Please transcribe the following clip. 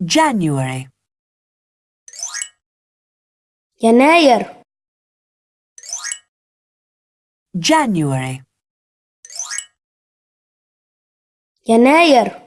January. يناير January. يناير